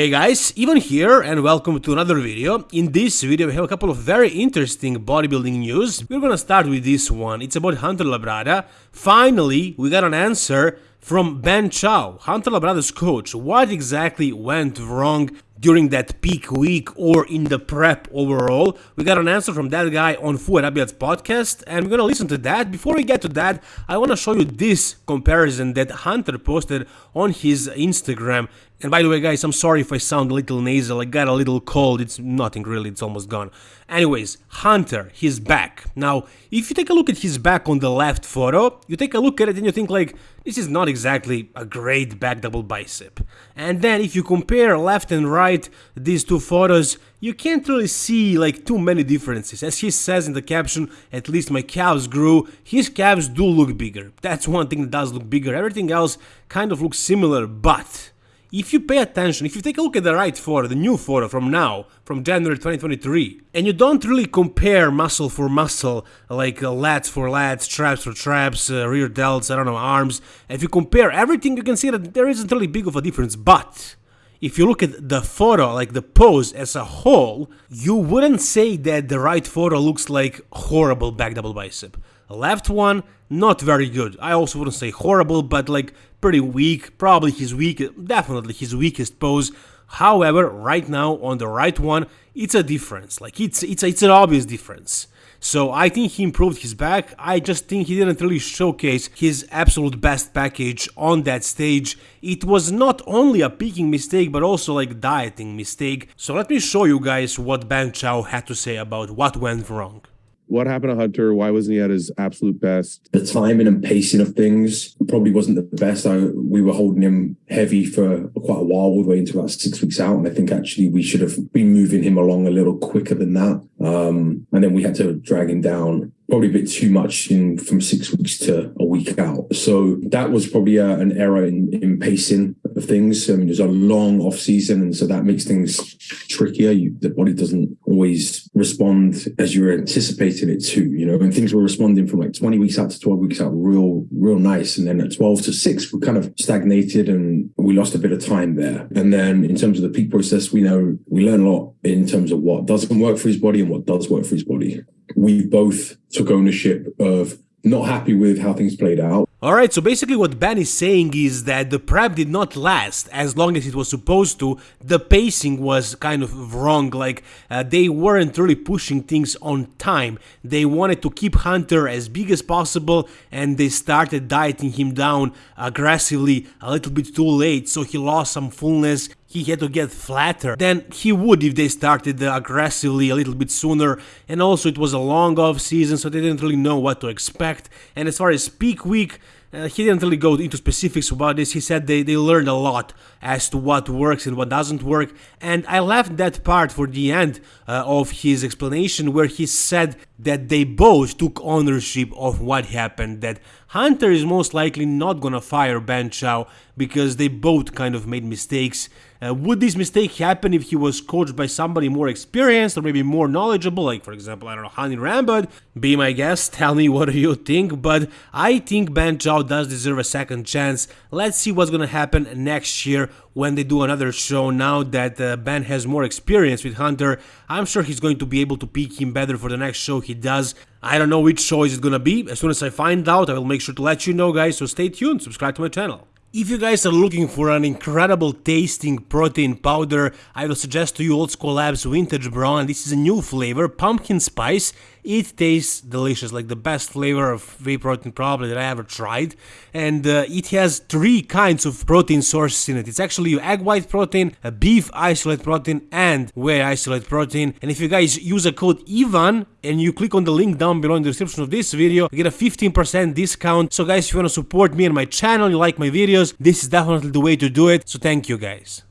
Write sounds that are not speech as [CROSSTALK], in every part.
Hey guys, Ivan here and welcome to another video. In this video we have a couple of very interesting bodybuilding news. We're gonna start with this one. It's about Hunter Labrada. Finally, we got an answer from Ben Chow, Hunter Labrada's coach. What exactly went wrong during that peak week or in the prep overall. We got an answer from that guy on Fouad Abiad's podcast, and we're gonna listen to that. Before we get to that, I wanna show you this comparison that Hunter posted on his Instagram. And by the way, guys, I'm sorry if I sound a little nasal. I got a little cold. It's nothing really, it's almost gone. Anyways, Hunter, his back. Now, if you take a look at his back on the left photo, you take a look at it and you think, like, this is not exactly a great back double bicep. And then if you compare left and right these two photos, you can't really see like too many differences. As he says in the caption, at least my calves grew, his calves do look bigger. That's one thing that does look bigger. Everything else kind of looks similar, but if you pay attention, if you take a look at the right photo, the new photo from now, from January 2023, and you don't really compare muscle for muscle, like uh, lats for lats, traps for traps, uh, rear delts, I don't know, arms, if you compare everything, you can see that there isn't really big of a difference, but if you look at the photo, like the pose as a whole, you wouldn't say that the right photo looks like horrible back double bicep. Left one, not very good. I also wouldn't say horrible, but like pretty weak, probably his weak, definitely his weakest pose. However, right now on the right one, it's a difference. Like it's it's it's an obvious difference. So I think he improved his back. I just think he didn't really showcase his absolute best package on that stage. It was not only a peaking mistake, but also like dieting mistake. So let me show you guys what Ben Chow had to say about what went wrong what happened to Hunter? Why wasn't he at his absolute best? The timing and pacing of things probably wasn't the best. I, we were holding him heavy for quite a while, all the way into about six weeks out. And I think actually we should have been moving him along a little quicker than that. Um, and then we had to drag him down probably a bit too much in from six weeks to a week out. So that was probably a, an error in, in pacing of things. I mean, there's a long off season, and so that makes things trickier. You, the body doesn't always respond as you're anticipating it to. You know, and things were responding from like 20 weeks out to 12 weeks out, real, real nice, and then at 12 to six, we kind of stagnated and we lost a bit of time there. And then in terms of the peak process, we know we learn a lot in terms of what doesn't work for his body and what does work for his body we both took ownership of not happy with how things played out. Alright, so basically what Ben is saying is that the prep did not last as long as it was supposed to. The pacing was kind of wrong, like uh, they weren't really pushing things on time. They wanted to keep Hunter as big as possible and they started dieting him down aggressively a little bit too late, so he lost some fullness he had to get flatter than he would if they started aggressively a little bit sooner and also it was a long off season so they didn't really know what to expect and as far as peak week uh, he didn't really go into specifics about this. He said they, they learned a lot as to what works and what doesn't work. And I left that part for the end uh, of his explanation where he said that they both took ownership of what happened. That Hunter is most likely not gonna fire Ben Chow because they both kind of made mistakes. Uh, would this mistake happen if he was coached by somebody more experienced or maybe more knowledgeable, like for example, I don't know, Hany Rambod? Be my guest, [LAUGHS] tell me what you think, but I think Ben Chow does deserve a second chance. Let's see what's gonna happen next year when they do another show. Now that uh, Ben has more experience with Hunter, I'm sure he's going to be able to pick him better for the next show he does. I don't know which show is it gonna be. As soon as I find out, I will make sure to let you know, guys, so stay tuned, subscribe to my channel. If you guys are looking for an incredible tasting protein powder, I will suggest to you Old School Labs Vintage Brown. This is a new flavor, pumpkin spice. It tastes delicious, like the best flavor of whey protein probably that I ever tried. And uh, it has three kinds of protein sources in it. It's actually egg white protein, a beef isolate protein, and whey isolate protein. And if you guys use a code IVAN and you click on the link down below in the description of this video, you get a 15% discount. So guys, if you want to support me and my channel, you like my videos, this is definitely the way to do it. So thank you guys.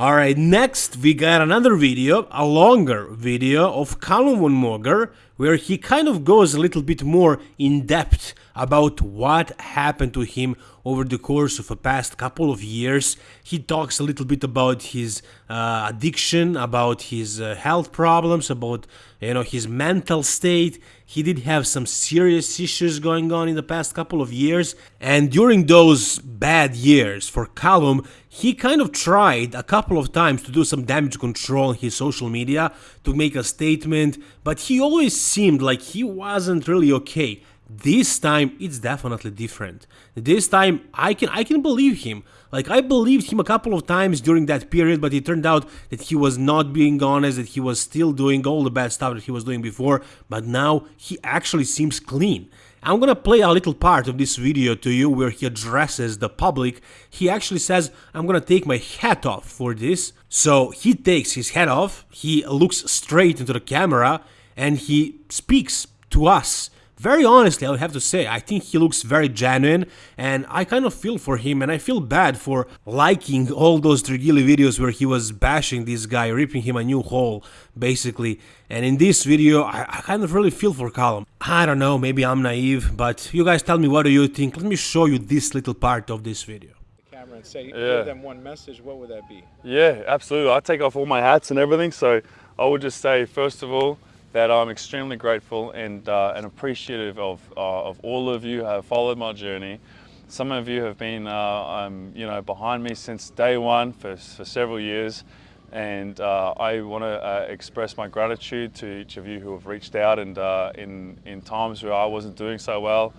Alright, next we got another video, a longer video of Callum von Moger, where he kind of goes a little bit more in depth about what happened to him over the course of a past couple of years. He talks a little bit about his uh, addiction, about his uh, health problems, about you know his mental state. He did have some serious issues going on in the past couple of years, and during those bad years for Callum, he kind of tried a couple of times to do some damage control on his social media to make a statement, but he always seemed like he wasn't really okay. This time it's definitely different. This time I can I can believe him. Like I believed him a couple of times during that period, but it turned out that he was not being honest, that he was still doing all the bad stuff that he was doing before, but now he actually seems clean. I'm gonna play a little part of this video to you where he addresses the public. He actually says, I'm gonna take my hat off for this. So he takes his hat off, he looks straight into the camera, and he speaks to us very honestly, I would have to say, I think he looks very genuine and I kind of feel for him and I feel bad for liking all those Trigili videos where he was bashing this guy, ripping him a new hole, basically. And in this video, I, I kind of really feel for Callum. I don't know, maybe I'm naive, but you guys tell me what do you think. Let me show you this little part of this video camera and say yeah. give them one message, what would that be? Yeah, absolutely. I take off all my hats and everything, so I would just say first of all, that I'm extremely grateful and, uh, and appreciative of, uh, of all of you who have followed my journey. Some of you have been uh, um, you know, behind me since day one for, for several years and uh, I want to uh, express my gratitude to each of you who have reached out and in, in times where I wasn't doing so well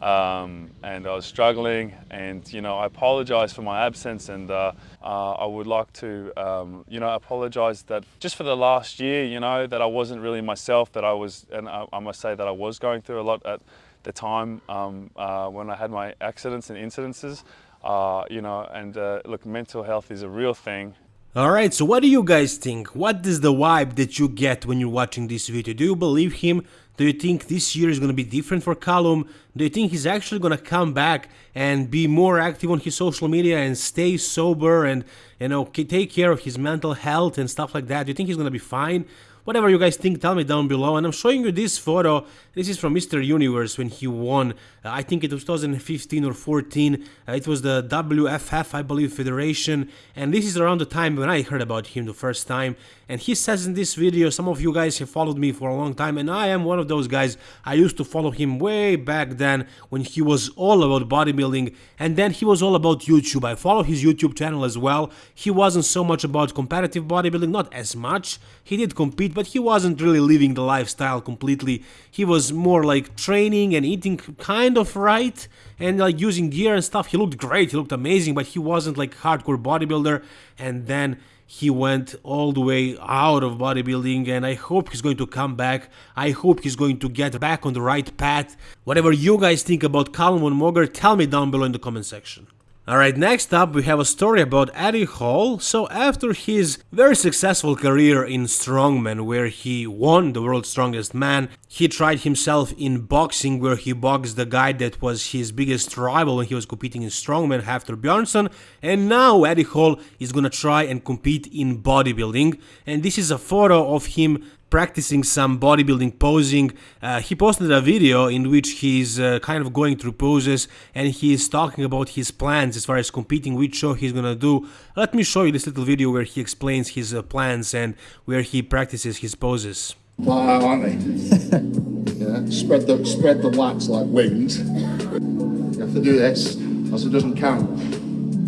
um, and I was struggling and you know I apologize for my absence and uh, uh, I would like to um, you know apologize that just for the last year you know that I wasn't really myself that I was and I, I must say that I was going through a lot at the time um, uh, when I had my accidents and incidences uh, you know and uh, look mental health is a real thing Alright, so what do you guys think? What is the vibe that you get when you're watching this video? Do you believe him? Do you think this year is going to be different for Callum? Do you think he's actually going to come back and be more active on his social media and stay sober and, you know, take care of his mental health and stuff like that? Do you think he's going to be fine? Whatever you guys think, tell me down below. And I'm showing you this photo. This is from Mr. Universe when he won. Uh, I think it was 2015 or 14. Uh, it was the WFF, I believe, Federation. And this is around the time when I heard about him the first time. And he says in this video, some of you guys have followed me for a long time. And I am one of those guys. I used to follow him way back then when he was all about bodybuilding. And then he was all about YouTube. I follow his YouTube channel as well. He wasn't so much about competitive bodybuilding, not as much. He did compete, but he wasn't really living the lifestyle completely. He was more like training and eating kind of right and like using gear and stuff. He looked great, he looked amazing, but he wasn't like hardcore bodybuilder. And then he went all the way out of bodybuilding and I hope he's going to come back. I hope he's going to get back on the right path. Whatever you guys think about Callum von Moger, tell me down below in the comment section. Alright, next up we have a story about Eddie Hall. So after his very successful career in strongman where he won the world's strongest man, he tried himself in boxing where he boxed the guy that was his biggest rival when he was competing in strongman after Bjornsson and now Eddie Hall is gonna try and compete in bodybuilding and this is a photo of him practicing some bodybuilding posing. Uh, he posted a video in which he's uh, kind of going through poses and he's talking about his plans as far as competing, which show he's gonna do. Let me show you this little video where he explains his uh, plans and where he practices his poses. Wow, aren't they? [LAUGHS] yeah. Spread the spread the lats like wings. You have to do this, else it doesn't count.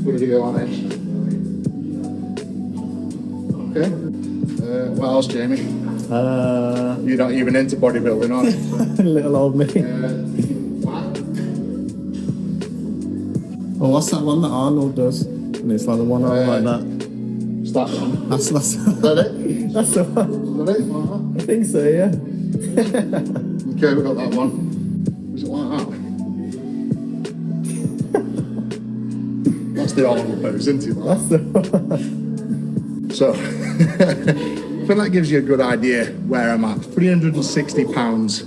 What do you go on it? Okay. Uh, what else, Jamie? Uh, You're not even into bodybuilding, are you? [LAUGHS] little old me. oh, what's that one that Arnold does? And it's like the one arm like that. that. Is that one? That's that's Is that it? [LAUGHS] that's the one. Is that it? I think so. Yeah. Okay, we got that one. Is it like that? [LAUGHS] That's the Arnold pose, isn't it? That's the one. So. Think that gives you a good idea where I'm at. 360 pounds.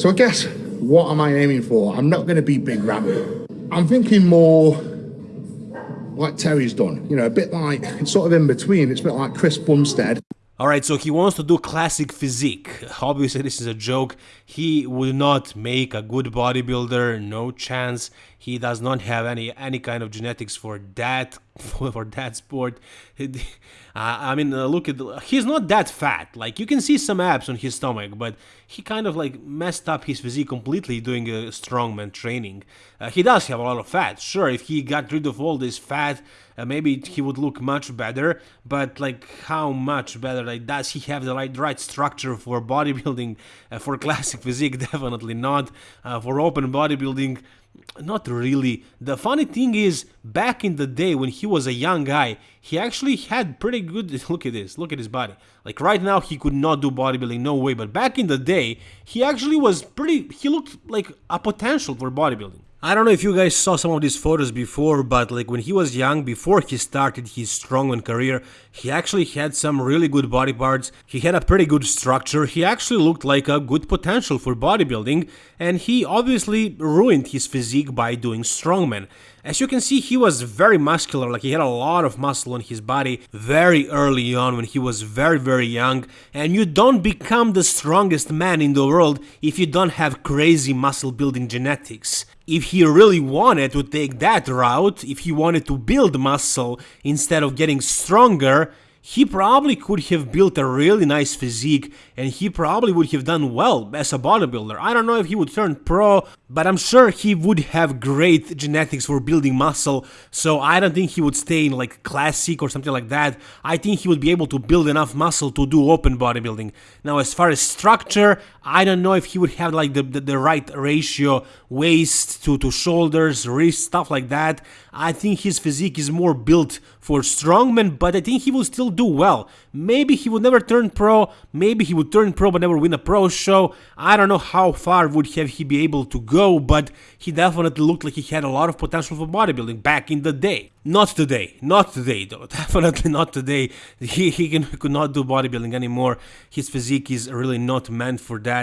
So I guess, what am I aiming for? I'm not going to be Big Ramy. I'm thinking more like Terry's done. You know, a bit like, it's sort of in between. It's a bit like Chris Bumstead. Alright, so he wants to do classic physique. Obviously, this is a joke. He would not make a good bodybuilder, no chance. He does not have any any kind of genetics for that [LAUGHS] for that sport. [LAUGHS] I mean, uh, look at he's not that fat. Like you can see some abs on his stomach, but he kind of like messed up his physique completely doing a strongman training. Uh, he does have a lot of fat. Sure, if he got rid of all this fat, uh, maybe he would look much better. But like, how much better? Like, does he have the right right structure for bodybuilding? Uh, for [LAUGHS] classic physique, definitely not. Uh, for open bodybuilding, not really. The funny thing is, back in the day when he was a young guy, he actually had pretty good. [LAUGHS] Look at this. Look at his body. Like right now, he could not do bodybuilding, no way. But back in the day, he actually was pretty. He looked like a potential for bodybuilding. I don't know if you guys saw some of these photos before, but like when he was young, before he started his strongman career, he actually had some really good body parts, he had a pretty good structure, he actually looked like a good potential for bodybuilding, and he obviously ruined his physique by doing strongman. As you can see, he was very muscular, like he had a lot of muscle on his body very early on when he was very very young, and you don't become the strongest man in the world if you don't have crazy muscle building genetics if he really wanted to take that route, if he wanted to build muscle instead of getting stronger, he probably could have built a really nice physique and he probably would have done well as a bodybuilder. I don't know if he would turn pro, but I'm sure he would have great genetics for building muscle, so I don't think he would stay in like classic or something like that. I think he would be able to build enough muscle to do open bodybuilding. Now, as far as structure, I don't know if he would have like the, the, the right ratio waist to, to shoulders, wrist, stuff like that. I think his physique is more built for strongmen, but I think he will still do well. Maybe he would never turn pro, maybe he would turn pro but never win a pro show. I don't know how far would have he be able to go, but he definitely looked like he had a lot of potential for bodybuilding back in the day. Not today, not today though, [LAUGHS] definitely not today. He, he, can, he could not do bodybuilding anymore. His physique is really not meant for that.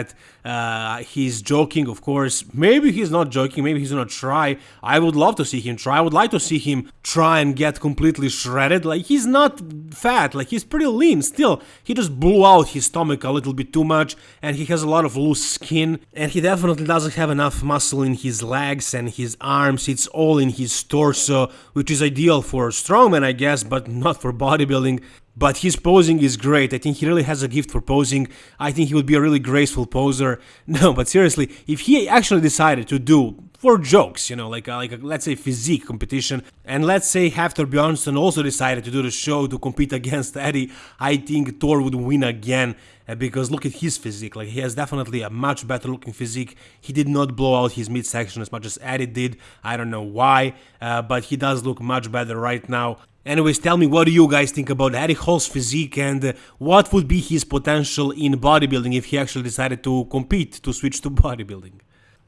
Uh, he's joking, of course. Maybe he's not joking, maybe he's gonna try. I would love to see him try. I would like to see him try and get completely shredded. Like, he's not fat, like, he's pretty lean still. He just blew out his stomach a little bit too much, and he has a lot of loose skin, and he definitely doesn't have enough muscle in his legs and his arms. It's all in his torso, which is ideal for strongman, I guess, but not for bodybuilding. But his posing is great. I think he really has a gift for posing. I think he would be a really graceful poser. [LAUGHS] No, but seriously, if he actually decided to do for jokes, you know, like a, like a, let's say physique competition, and let's say Hafthor Bjornsson also decided to do the show to compete [LAUGHS] against Eddie, I think Thor would win again uh, because look at his physique, like he has definitely a much better looking physique. He did not blow out his midsection as much as Eddie did. I don't know why, uh, but he does look much better right now. Anyways, tell me what do you guys think about Eddie Hall's physique and uh, what would be his potential in bodybuilding if he actually decided to compete, to switch to [LAUGHS] bodybuilding.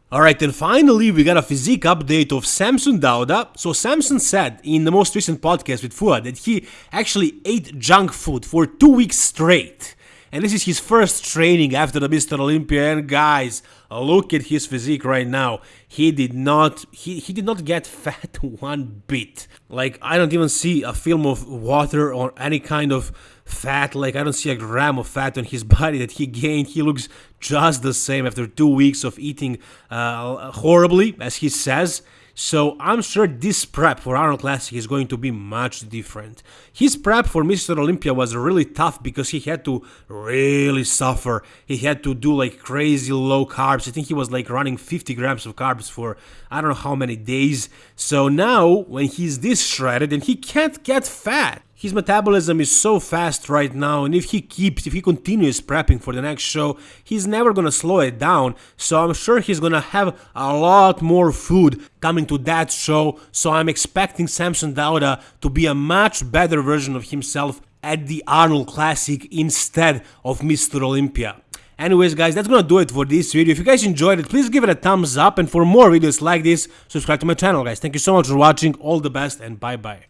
Alright, and finally we got a physique update of Samson Dauda. So Samson said in the most recent podcast with Fouad that he actually ate junk food for two weeks straight. And this is his first training after the Mr. Olympia. And guys, look at his physique right now. He did not he, he did not get [LAUGHS] fat one bit. Like I don't even see a film of water or any kind of fat. Like I don't see a gram of fat on his [LAUGHS] body that he gained. He looks just the same after two weeks of eating uh, horribly, as he says. So I'm sure this prep for Arnold Classic is going to be much different. His prep for Mr. Olympia was really tough because he had to really suffer. He had to do like crazy low carbs. I think he was like running 50 grams of carbs for I don't know how many days. So now when he's this shredded and he can't get fat, his metabolism is so fast right now, and if he keeps, if he continues prepping for the next show, he's never gonna slow it down. So I'm sure he's gonna have a lot more food coming to that show. So I'm expecting Samson Dauda to be a much better version of himself at the Arnold Classic instead of Mr. Olympia. Anyways guys, that's gonna do it for this video. If you guys enjoyed it, please give it a thumbs up and for more videos like this, subscribe to my channel guys. Thank you so much for watching, all the best and bye bye.